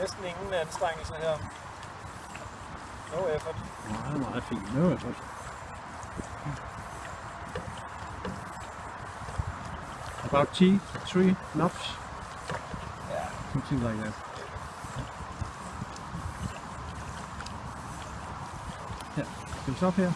Næsten ingen anstrengelse her. No effort. Meget, meget fint. No effort. About T, three knots, Yeah. something like that. Yeah, comes up here.